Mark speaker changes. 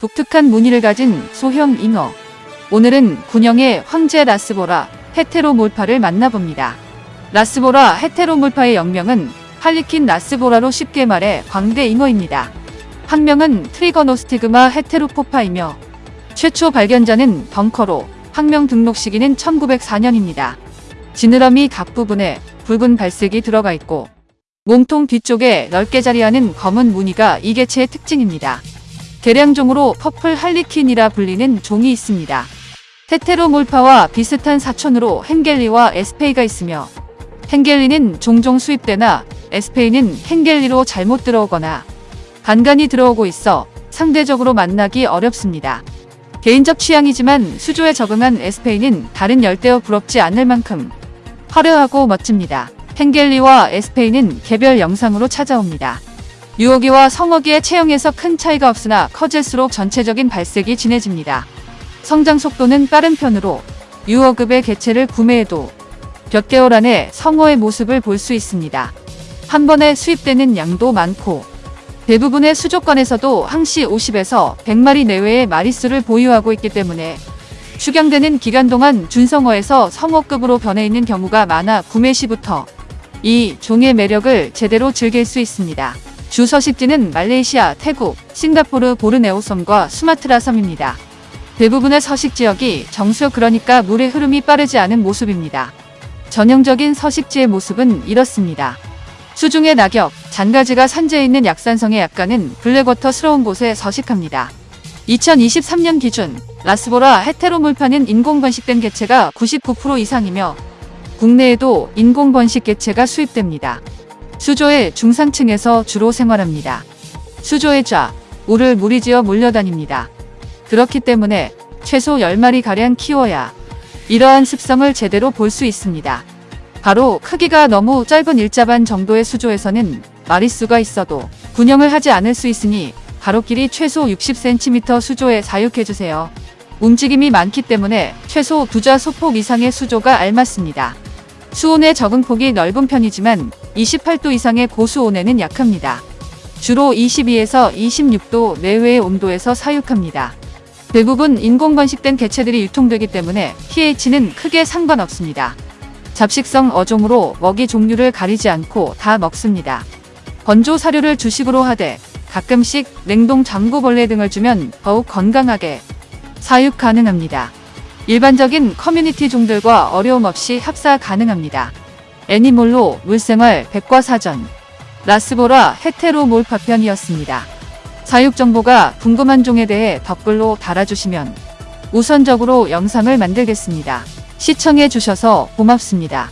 Speaker 1: 독특한 무늬를 가진 소형 잉어. 오늘은 군형의 황제 라스보라 헤테로몰파를 만나봅니다. 라스보라 헤테로몰파의 영명은 할리킨 라스보라로 쉽게 말해 광대 잉어입니다. 학명은 트리거노스티그마 헤테로포파이며 최초 발견자는 벙커로 학명 등록 시기는 1904년입니다. 지느러미 각 부분에 붉은 발색이 들어가 있고 몸통 뒤쪽에 넓게 자리하는 검은 무늬가 이 개체의 특징입니다. 개량종으로 퍼플 할리퀸이라 불리는 종이 있습니다. 테테로몰파와 비슷한 사촌으로 헨겔리와 에스페이가 있으며 헨겔리는 종종 수입되나 에스페이는 헨겔리로 잘못 들어오거나 간간히 들어오고 있어 상대적으로 만나기 어렵습니다. 개인적 취향이지만 수조에 적응한 에스페이는 다른 열대어 부럽지 않을 만큼 화려하고 멋집니다. 헨겔리와 에스페이는 개별 영상으로 찾아옵니다. 유어기와 성어기의 체형에서 큰 차이가 없으나 커질수록 전체적인 발색이 진해집니다. 성장 속도는 빠른 편으로 유어급의 개체를 구매해도 몇 개월 안에 성어의 모습을 볼 수 있습니다. 한 번에 수입되는 양도 많고 대부분의 수족관에서도 항시 50에서 100마리 내외의 마리수를 보유하고 있기 때문에 축양되는 기간 동안 준성어에서 성어급으로 변해 있는 경우가 많아 구매 시부터 이 종의 매력을 제대로 즐길 수 있습니다. 주 서식지는 말레이시아, 태국, 싱가포르, 보르네오 섬과 수마트라 섬입니다. 대부분의 서식 지역이 정수 그러니까 물의 흐름이 빠르지 않은 모습입니다. 전형적인 서식지의 모습은 이렇습니다. 수중의 낙엽, 잔가지가 산재해 있는 약산성의 약간은 블랙워터스러운 곳에 서식합니다. 2023년 기준 라스보라 헤테로몰파는 인공 번식된 개체가 99% 이상이며 국내에도 인공 번식 개체가 수입됩니다. 수조의 중상층에서 주로 생활합니다. 수조의 좌, 우를 무리지어 몰려다닙니다. 그렇기 때문에 최소 10마리 가량 키워야 이러한 습성을 제대로 볼 수 있습니다. 바로 크기가 너무 짧은 일자반 정도의 수조에서는 마리수가 있어도 군형을 하지 않을 수 있으니 가로길이 최소 60cm 수조에 사육해주세요. 움직임이 많기 때문에 최소 두자 소폭 이상의 수조가 알맞습니다. 수온의 적응 폭이 넓은 편이지만 28도 이상의 고수온에는 약합니다. 주로 22에서 26도 내외의 온도에서 사육합니다. 대부분 인공 번식된 개체들이 유통되기 때문에 pH는 크게 상관없습니다. 잡식성 어종으로 먹이 종류를 가리지 않고 다 먹습니다. 건조 사료를 주식으로 하되 가끔씩 냉동 장구벌레 등을 주면 더욱 건강하게 사육 가능합니다. 일반적인 커뮤니티 종들과 어려움 없이 합사 가능합니다. 애니몰로 물생활 백과사전 라스보라 헤테로 몰파편이었습니다. 사육 정보가 궁금한 종에 대해 댓글로 달아주시면 우선적으로 영상을 만들겠습니다. 시청해 주셔서 고맙습니다.